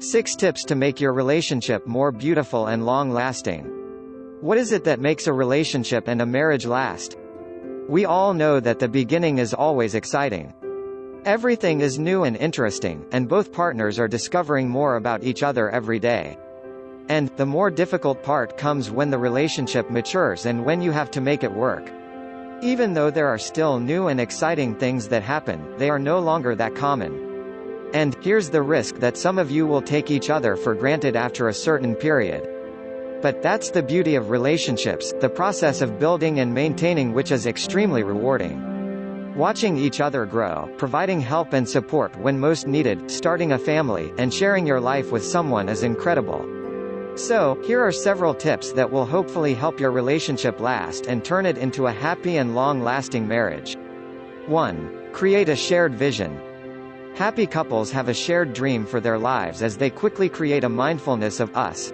6 tips to make your relationship more beautiful and long-lasting. What is it that makes a relationship and a marriage last? We all know that the beginning is always exciting. Everything is new and interesting, and both partners are discovering more about each other every day. And, the more difficult part comes when the relationship matures and when you have to make it work. Even though there are still new and exciting things that happen, they are no longer that common. And, here's the risk that some of you will take each other for granted after a certain period. But that's the beauty of relationships, the process of building and maintaining which is extremely rewarding. Watching each other grow, providing help and support when most needed, starting a family, and sharing your life with someone is incredible. So, here are several tips that will hopefully help your relationship last and turn it into a happy and long-lasting marriage. 1. Create a shared vision. Happy couples have a shared dream for their lives as they quickly create a mindfulness of us.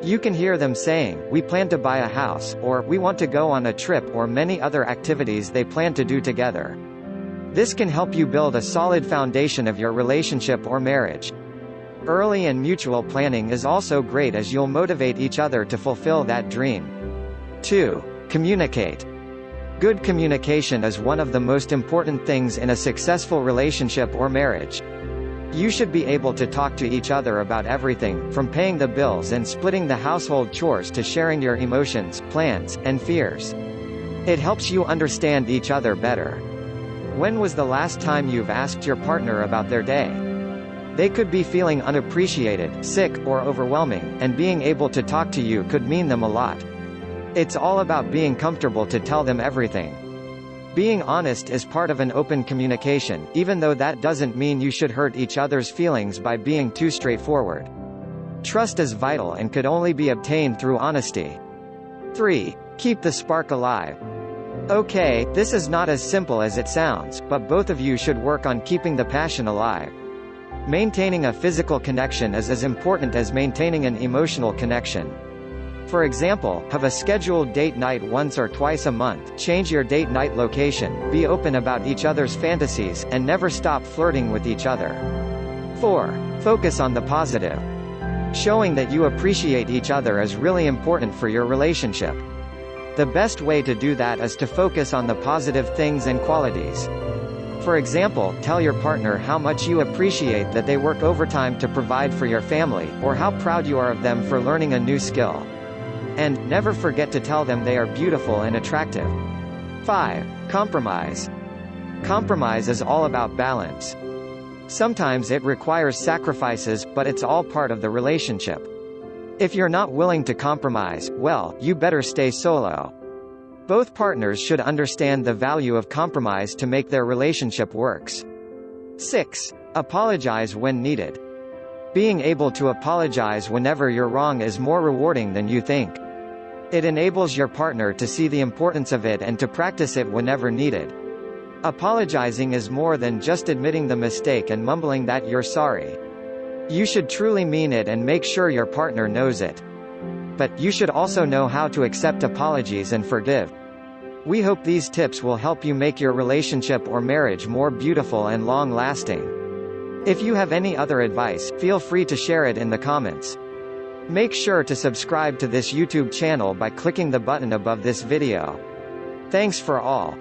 You can hear them saying, we plan to buy a house, or we want to go on a trip or many other activities they plan to do together. This can help you build a solid foundation of your relationship or marriage. Early and mutual planning is also great as you'll motivate each other to fulfill that dream. 2. Communicate. Good communication is one of the most important things in a successful relationship or marriage. You should be able to talk to each other about everything, from paying the bills and splitting the household chores to sharing your emotions, plans, and fears. It helps you understand each other better. When was the last time you've asked your partner about their day? They could be feeling unappreciated, sick, or overwhelming, and being able to talk to you could mean them a lot. It's all about being comfortable to tell them everything. Being honest is part of an open communication, even though that doesn't mean you should hurt each other's feelings by being too straightforward. Trust is vital and could only be obtained through honesty. 3. Keep the spark alive. Okay, this is not as simple as it sounds, but both of you should work on keeping the passion alive. Maintaining a physical connection is as important as maintaining an emotional connection. For example, have a scheduled date night once or twice a month, change your date night location, be open about each other's fantasies, and never stop flirting with each other. 4. Focus on the positive. Showing that you appreciate each other is really important for your relationship. The best way to do that is to focus on the positive things and qualities. For example, tell your partner how much you appreciate that they work overtime to provide for your family, or how proud you are of them for learning a new skill. And, never forget to tell them they are beautiful and attractive. 5. Compromise. Compromise is all about balance. Sometimes it requires sacrifices, but it's all part of the relationship. If you're not willing to compromise, well, you better stay solo. Both partners should understand the value of compromise to make their relationship works. 6. Apologize when needed. Being able to apologize whenever you're wrong is more rewarding than you think. It enables your partner to see the importance of it and to practice it whenever needed. Apologizing is more than just admitting the mistake and mumbling that you're sorry. You should truly mean it and make sure your partner knows it. But, you should also know how to accept apologies and forgive. We hope these tips will help you make your relationship or marriage more beautiful and long-lasting. If you have any other advice, feel free to share it in the comments. Make sure to subscribe to this YouTube channel by clicking the button above this video. Thanks for all.